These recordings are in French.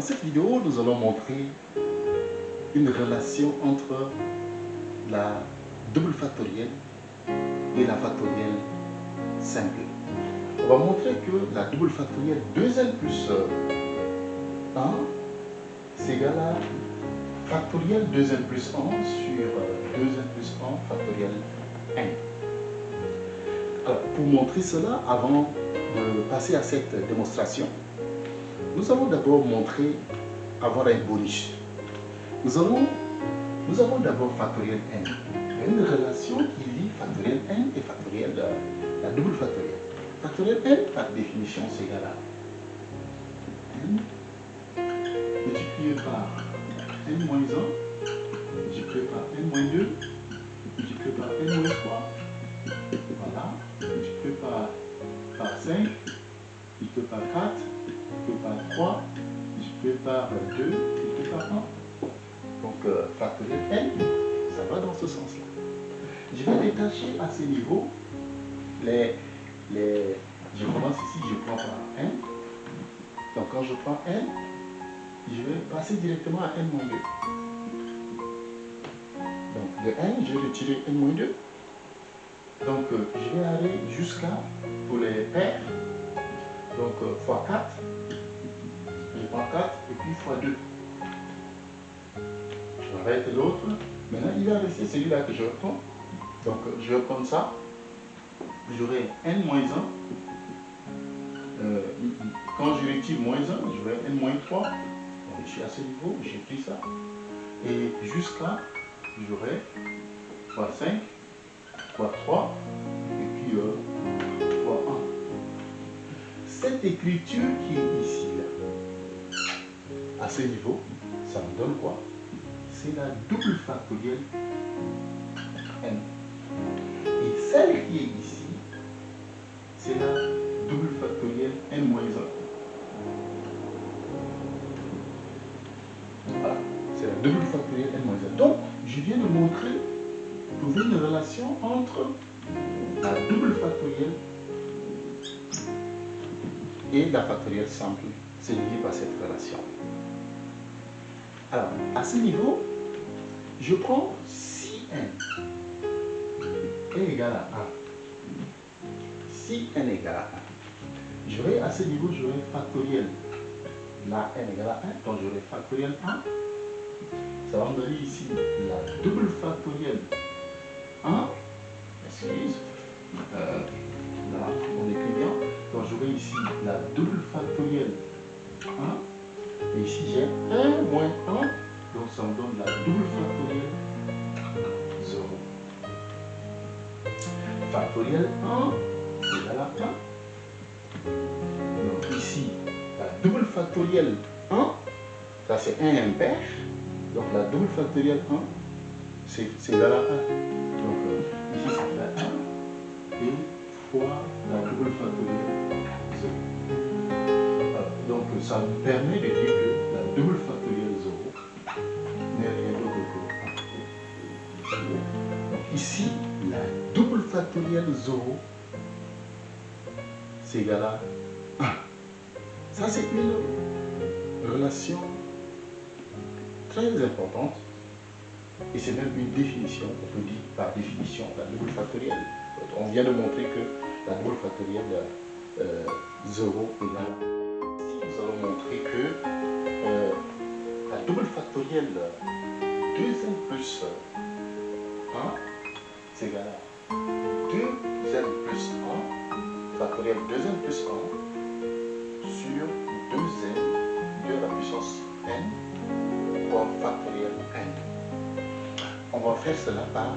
Dans cette vidéo, nous allons montrer une relation entre la double factorielle et la factorielle simple. On va montrer que la double factorielle 2n plus 1 c'est égal à factorielle 2n plus 1 sur 2n plus 1 factorielle n. Alors, pour montrer cela, avant de passer à cette démonstration, nous allons d'abord montrer avoir un bonus. Nous, allons, nous avons d'abord factoriel n. Une relation qui lie factoriel n et factoriel, la, la double factorielle. Factoriel n, par définition, c'est égal à n multiplié par n moins 1, multiplié par n moins 2, multiplié par n moins 3, voilà, multiplié par 5, multiplié par 4, multiplié par 3, multiplié par 2, multiplié par 1. Donc, euh, factoriel n, ça va dans ce sens-là. Je vais détacher à ce niveau les, les... Je commence ici, je prends par n. Donc, quand je prends n, je vais passer directement à n-2. Donc, de n, je vais retirer n-2. Donc, euh, je vais aller jusqu'à, pour les paires, donc euh, fois 4, je prends 4 et puis fois 2. J'arrête l'autre. Maintenant, il va rester celui-là que je reprends. Donc, je vais ça. J'aurai n moins 1. Euh, quand je retire moins 1, j'aurai n moins 3. Donc, je suis à ce niveau, j'ai pris ça. Et jusqu'à, j'aurai fois 5, fois 3, et puis euh, fois 1 écriture qui est ici, là, à ce niveau, ça me donne quoi? C'est la double factorielle n. Et celle qui est ici, c'est la double factorielle n moins 1. Voilà, c'est la double factorielle n moins 1. Donc, je viens de montrer, trouver une relation entre la double factorielle et la factorielle simple, c'est lié par cette relation. Alors, à ce niveau, je prends si n est égal à 1. Si n est égal à 1, j'aurai à ce niveau, j'aurai factoriel. La n égale à 1, donc j'aurai factoriel 1. Ça va me donner ici la double factorielle 1. Excuse. J'aurai ici la double factorielle 1. Et ici j'ai 1 moins 1. Donc ça me donne la double factorielle 0. Factorielle 1 égale à 1. Donc ici, la double factorielle 1, ça c'est 1 impair. Donc la double factorielle 1, c'est égal à 1. Donc euh, ici ça fait 1. Et fois la double factorielle ça me permet de dire que la double factorielle 0 n'est rien d'autre que 1. Donc ici, la double factorielle 0, c'est égal à 1. Ça, c'est une relation très importante et c'est même une définition, on peut dire par définition, la double factorielle. On vient de montrer que la double factorielle euh, 0 égale nous allons montrer que euh, la double factorielle 2n plus 1, c'est égal à 2n plus 1, factorielle 2n plus 1, sur 2n de la puissance n, fois factorielle n. On va faire cela par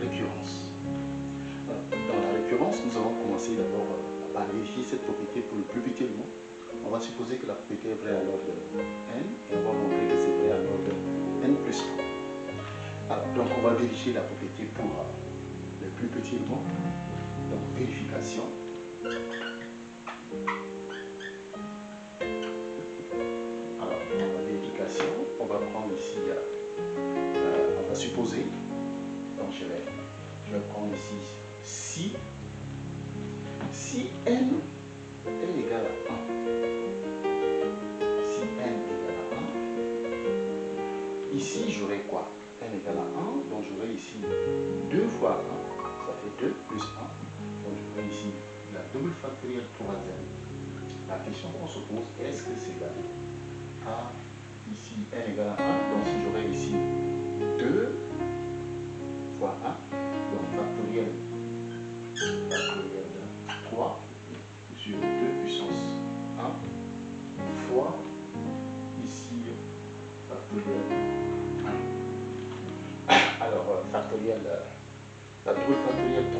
récurrence. Dans la récurrence, nous allons commencer d'abord à vérifier cette propriété pour le plus petit élément. On va supposer que la propriété est vraie à l'ordre n et on va montrer que c'est vrai à l'ordre n plus 1. Alors, donc on va vérifier la propriété pour le plus petit élément. Donc vérification. Alors, la vérification, on va prendre ici, euh, on va supposer, donc je vais, je vais prendre ici si, si n est égal à 1, si n est égal à 1, ici j'aurai quoi? N égale à 1, donc j'aurai ici 2 fois 1, ça fait 2 plus 1, donc j'aurai ici la double factorielle troisième. La question qu'on se pose, est-ce que c'est égal à ici n égale à 1, donc si j'aurai ici 2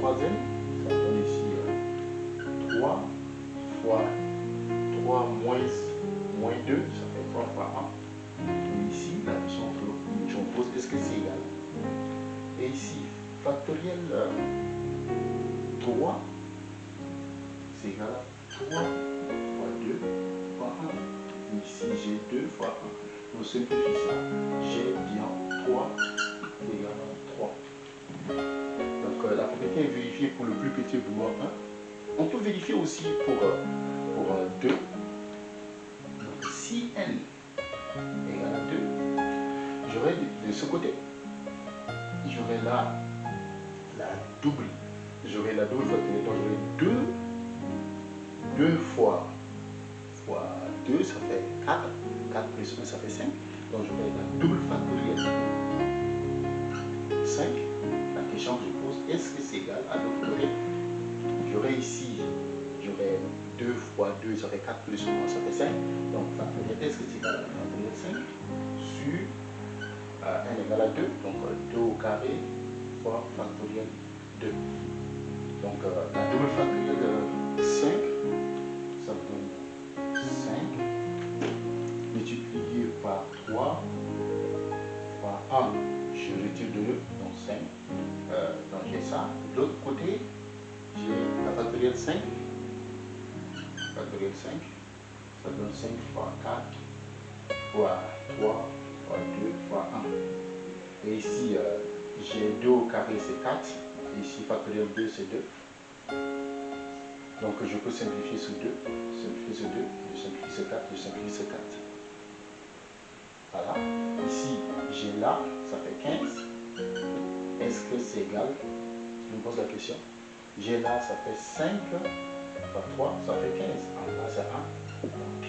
troisième, ça donne ici euh, 3 fois 3 moins, moins 2, ça fait 3 fois 1. Et ici, la me pose, est-ce que c'est égal Et ici, factorielle 3, c'est égal à 3 fois 2 fois 1. Ici, j'ai 2 fois 1. Donc, simplifie ça. J'ai bien 3 égal à 3. Euh, la propriété est vérifiée pour le plus petit boulot 1. On peut vérifier aussi pour, euh, pour euh, 2. Donc, si n égale à 2, j'aurai de, ce côté, j'aurai là la double. J'aurai la double factorielle, donc j'aurai 2, 2 fois, fois 2, ça fait 4, 4 plus 1, ça fait 5, donc j'aurai la double factorielle 5, que je pose, est-ce que c'est égal à l'autre côté J'aurai ici, j'aurai 2 fois 2, ça fait 4 plus 1, ça fait 5, donc factorielle, est-ce que c'est égal à la factorielle 5 sur euh, n égale à 2, donc 2 au carré fois factorielle 2. Donc euh, la double factorielle de 5, ça donne 5 multiplié par 3 fois 1, je retire 2, donc 5. Euh, donc j'ai ça. De l'autre côté, j'ai la factorielle 5. Factorielle 5, ça donne 5 fois 4 fois 3 fois 2 fois 1. Et ici, euh, j'ai 2 au carré, c'est 4. Ici, factoriel 2, c'est 2. Donc, je peux simplifier ce 2. Simplifier ce 2. Je simplifie ce 4. Je simplifie ce 4. Voilà. J'ai là, ça fait 15. Est-ce que c'est égal? Je me pose la question. J'ai là, ça fait 5 fois 3, ça fait 15. En là, c'est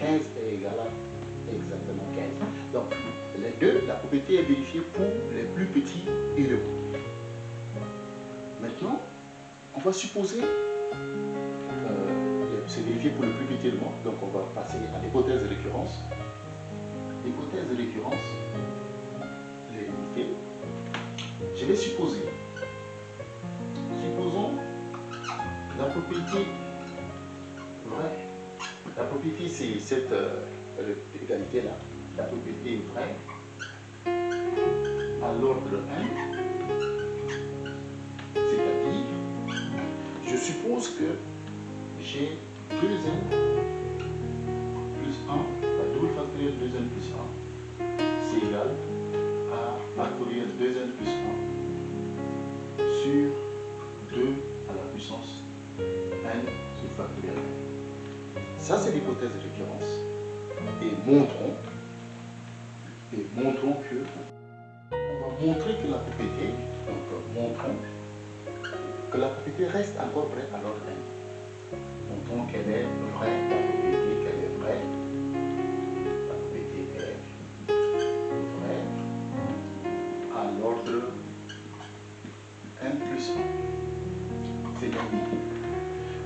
1. 15 est égal à exactement 15. Donc, les deux, la propriété est vérifiée pour les plus petits éléments. Maintenant, on va supposer, euh, c'est vérifié pour le plus petit élément, donc on va passer à l'hypothèse de récurrence. L'hypothèse de récurrence. Je vais supposer, supposons la propriété vraie. La propriété, c'est cette euh, égalité-là. La propriété vraie à l'ordre 1 je suppose que j'ai 2n plus 1, la double factorielle 2n plus 1, c'est égal factorielle 2n plus 1 sur 2 à la puissance n sur factorielle n. Ça, c'est l'hypothèse de récurrence. Et montrons, et montrons que, on va montrer que la propriété, donc montrons que la propriété reste encore vraie à l'ordre n. Montrons qu'elle est vraie, la propriété qu'elle est vraie.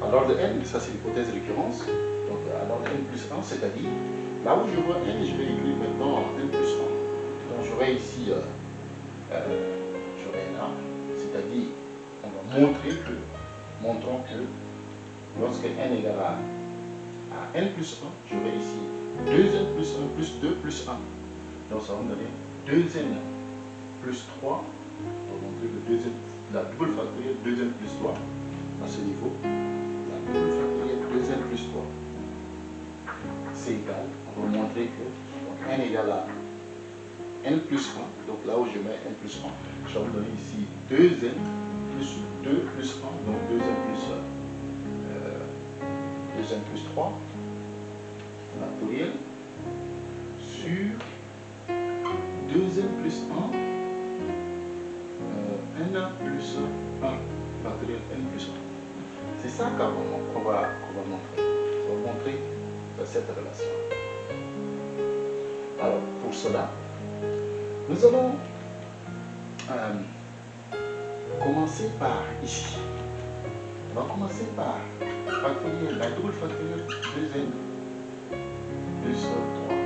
À l'ordre n, ça c'est l'hypothèse de récurrence. Donc à l'ordre n plus 1, c'est-à-dire là où je vois n, je vais écrire maintenant n plus 1. Donc j'aurai ici, euh, euh, j'aurai là, c'est-à-dire on va montrer que, montrons que lorsque n égale à, à n plus 1, j'aurai ici 2n plus 1 plus 2 plus 1. Donc ça va me donner 2n plus 3. On le deuxième, la double factorielle 2n plus 3 à ce niveau. La double factorielle 2n plus 3 c'est égal. On va montrer que n égale à n plus 1. Donc là où je mets n plus 1, je vais vous donner ici 2n plus 2 plus 1. Donc 2n plus, euh, 2n plus 3 factoriel sur 2n plus 1 euh, n plus 1 factoriel n plus 1. C'est ça qu'on va, va, montrer. On va montrer cette relation. Alors, pour cela, nous allons euh, commencer par ici. On va commencer par factoriel, la double factorielle 2n plus 3.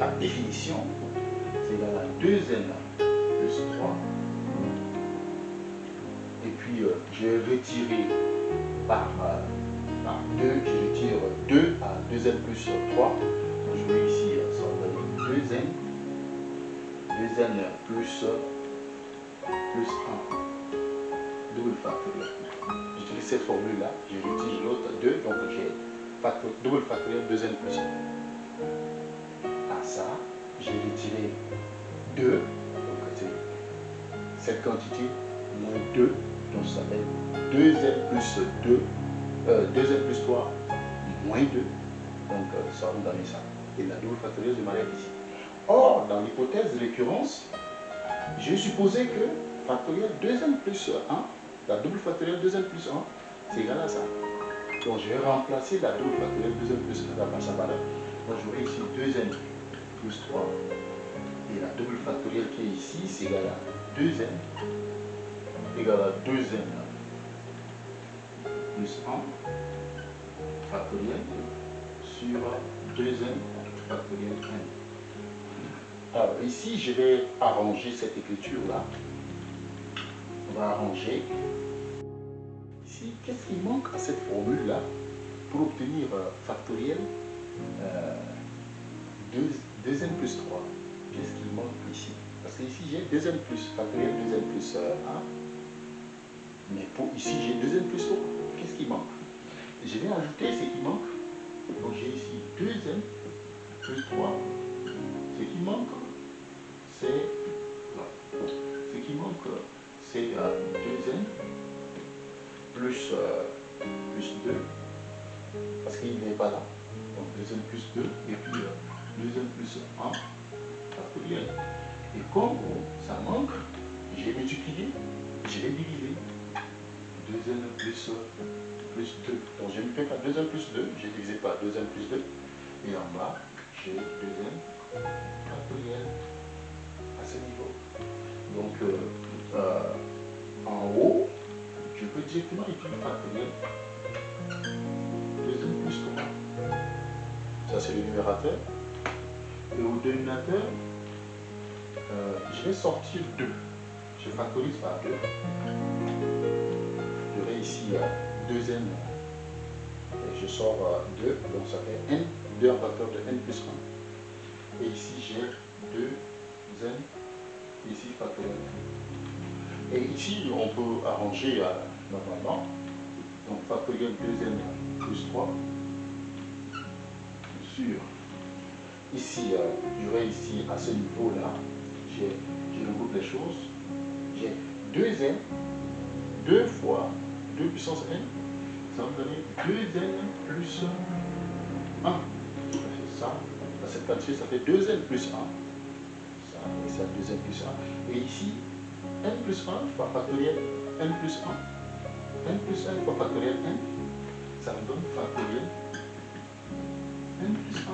La définition, c'est égal à 2n plus 3. Puis, euh, retirer par, euh, par 2, je retire 2 à 2n plus 3. Je vais ici, ça va donner 2n, 2n plus, plus 1, double factoriel. J'utilise cette formule-là, je retire l'autre 2, donc j'ai double factoriel 2n plus 1. À ça, j'ai retiré 2, donc cette quantité moins 2, donc ça s'appelle 2n plus 2, euh, 2n plus 3 moins 2, donc euh, ça va nous donner ça. Et la double factorielle de m'arrête ici. Or, dans l'hypothèse de récurrence, j'ai supposé que factoriel 2n plus 1, la double factorielle 2n plus 1, c'est égal à ça. Donc je vais remplacer la double factorielle 2n plus 1 par sa valeur. Donc j'aurai ici 2n plus 3. Et la double factorielle qui est ici, c'est égal à 2n égal à 2n plus 1 factoriel sur 2n factoriel n. Alors ici, je vais arranger cette écriture-là. On va arranger. Qu'est-ce qui manque à cette formule-là pour obtenir euh, factoriel euh, 2n plus 3 Qu'est-ce qui manque ici? Parce que ici j'ai 2n plus, factoriel 2n plus 1. Euh, Mais pour ici j'ai 2n plus 3. Qu'est-ce qui manque? Je vais ajouter ce qui manque. Donc j'ai ici 2n plus 3. Ce qui manque, c'est... Ce qui manque, c'est 2n euh, plus, euh, plus 2, parce qu'il n'est pas là. Donc 2n plus 2, et puis euh, 2n plus 1, factoriel. Et comme ça manque, j'ai multiplié, je l'ai divisé. 2n plus, plus 2. Donc ne fais pas 2n plus 2, j'ai divisé par 2n plus 2. Et en bas, j'ai 2n factoriel à ce niveau. Donc euh, euh, en haut, je peux directement écrire factoriel 2n plus 3. Ça, c'est le numérateur. Et au dénominateur, euh, je vais sortir 2. Je factorise par 2. Ici euh, 2n. Et je sors euh, 2, donc ça fait n, 2 en facteur de n plus 1. Et ici, j'ai 2n, ici factoriel et ici, on peut arranger euh, normalement. Donc factoriel 2n plus 3 sur ici, euh, j'aurai ici à ce niveau-là, je regroupe les choses. J'ai 2n, 2 fois 2 puissance n, ça va me donner 2n plus 1. Ça, cette quantité, ça fait 2n plus 1. Ça, et ça, 2n plus 1. Et ici, n plus 1 fois factoriel n plus 1. n plus 1 fois factoriel n, ça me donne factoriel n plus 1.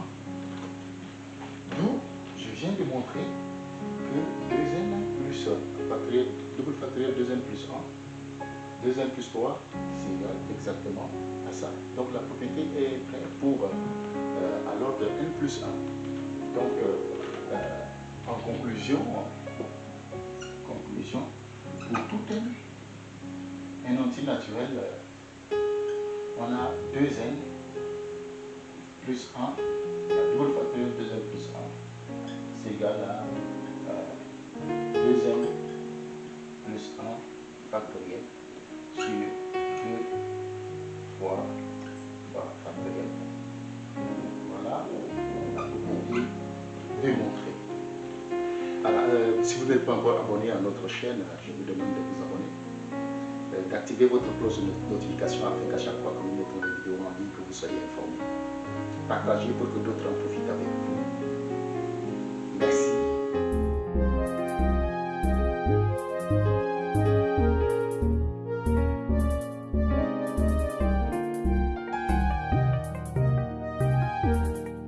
D'où je viens de montrer que 2n plus factoriel, double factoriel 2n plus 1, 2n plus 3, c'est égal exactement à ça. Donc la propriété est prête pour euh, à l'ordre de n plus 1. Donc euh, euh, en conclusion, conclusion, pour tout un, un naturel, on a 2n plus 1, la double factorielle 2n plus 1, c'est égal à 2n plus 1 factoriel sur 2 fois 3 factoriel. Voilà, on démontrer. Alors, si vous n'êtes pas encore abonné à notre chaîne, je vous demande de vous abonner euh, d'activer votre cloche de notification afin qu'à chaque fois que nous mettons des vidéos en ligne, que vous soyez informés. Partagez pour que d'autres en profitent avec vous.